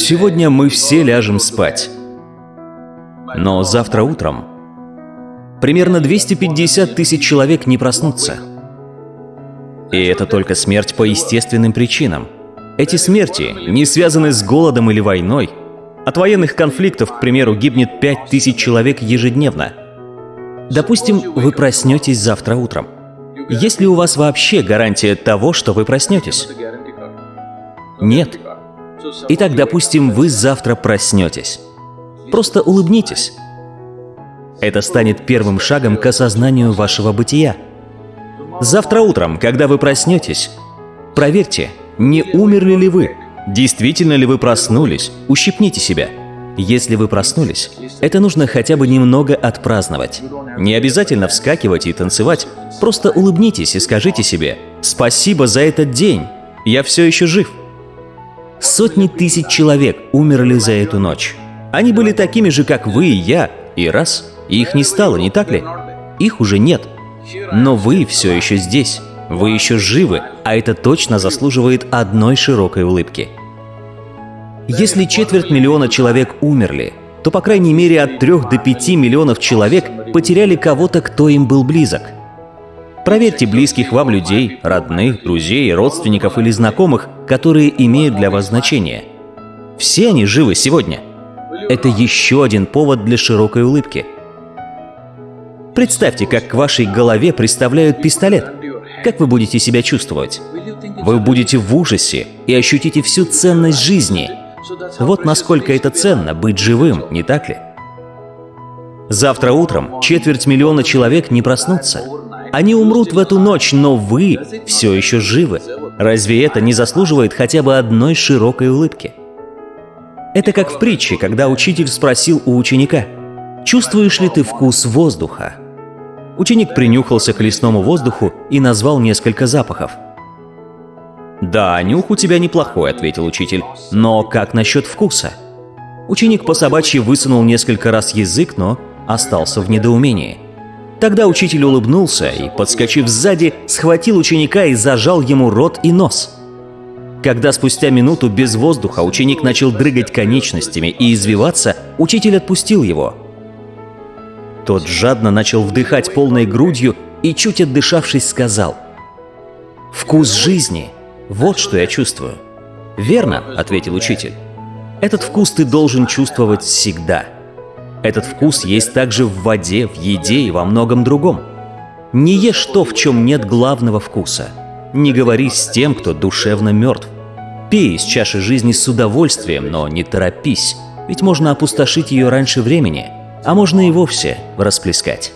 Сегодня мы все ляжем спать. Но завтра утром примерно 250 тысяч человек не проснутся. И это только смерть по естественным причинам. Эти смерти не связаны с голодом или войной. От военных конфликтов, к примеру, гибнет 5 тысяч человек ежедневно. Допустим, вы проснетесь завтра утром. Есть ли у вас вообще гарантия того, что вы проснетесь? Нет. Итак, допустим, вы завтра проснетесь. Просто улыбнитесь. Это станет первым шагом к осознанию вашего бытия. Завтра утром, когда вы проснетесь, проверьте, не умерли ли вы, действительно ли вы проснулись, ущипните себя. Если вы проснулись, это нужно хотя бы немного отпраздновать. Не обязательно вскакивать и танцевать, просто улыбнитесь и скажите себе «Спасибо за этот день, я все еще жив». Сотни тысяч человек умерли за эту ночь. Они были такими же, как вы и я, и раз, и их не стало, не так ли? Их уже нет. Но вы все еще здесь, вы еще живы, а это точно заслуживает одной широкой улыбки. Если четверть миллиона человек умерли, то по крайней мере от 3 до 5 миллионов человек потеряли кого-то, кто им был близок. Проверьте близких вам людей, родных, друзей, родственников или знакомых, которые имеют для вас значение. Все они живы сегодня. Это еще один повод для широкой улыбки. Представьте, как к вашей голове представляют пистолет. Как вы будете себя чувствовать? Вы будете в ужасе и ощутите всю ценность жизни. Вот насколько это ценно быть живым, не так ли? Завтра утром четверть миллиона человек не проснутся. Они умрут в эту ночь, но вы все еще живы. Разве это не заслуживает хотя бы одной широкой улыбки? Это как в притче, когда учитель спросил у ученика, «Чувствуешь ли ты вкус воздуха?» Ученик принюхался к лесному воздуху и назвал несколько запахов. «Да, нюх у тебя неплохой», — ответил учитель, — «но как насчет вкуса?» Ученик по собачьи высунул несколько раз язык, но остался в недоумении. Тогда учитель улыбнулся и, подскочив сзади, схватил ученика и зажал ему рот и нос. Когда спустя минуту без воздуха ученик начал дрыгать конечностями и извиваться, учитель отпустил его. Тот жадно начал вдыхать полной грудью и, чуть отдышавшись, сказал «Вкус жизни — вот что я чувствую». «Верно», — ответил учитель. «Этот вкус ты должен чувствовать всегда». Этот вкус есть также в воде, в еде и во многом другом. Не ешь то, в чем нет главного вкуса. Не говори с тем, кто душевно мертв. Пей из чаши жизни с удовольствием, но не торопись, ведь можно опустошить ее раньше времени, а можно и вовсе расплескать.